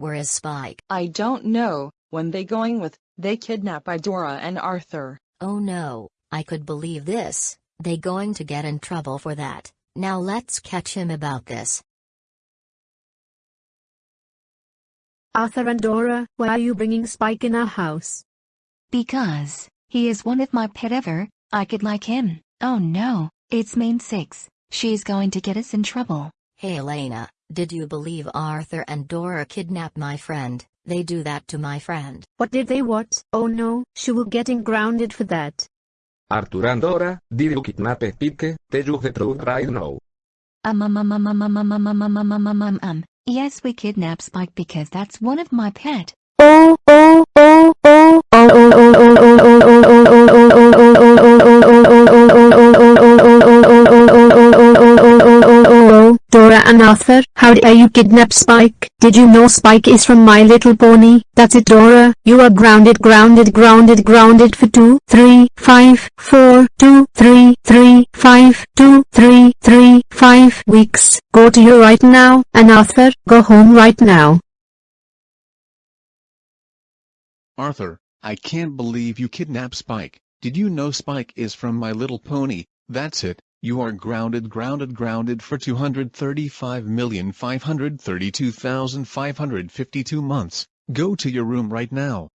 Where is Spike? I don't know, when they going with, they kidnap Idora and Arthur. Oh no, I could believe this, they going to get in trouble for that, now let's catch him about this. Arthur and Dora, why are you bringing Spike in our house? Because, he is one of my pet ever, I could like him. Oh no, it's Mane Six, she's going to get us in trouble. Hey Elena, did you believe Arthur and Dora kidnapped my friend? They do that to my friend. What did they what? Oh no, she will getting grounded for that. Arthur and Dora, did you kidnap Pike? Tell you the truth right now. Um um um um um um um um um um um um um um Yes we kidnap Spike because that's one of my pet. Oh oh oh oh and Arthur, how dare you kidnap Spike? Did you know Spike is from My Little Pony? That's it Dora, you are grounded grounded grounded grounded for 2, 3, 5, 4, 2, 3, 3, 5, 2, 3, 3, 5 weeks. Go to your right now, and Arthur, go home right now. Arthur, I can't believe you kidnapped Spike. Did you know Spike is from My Little Pony? That's it, you are grounded grounded grounded for 235,532,552 months. Go to your room right now.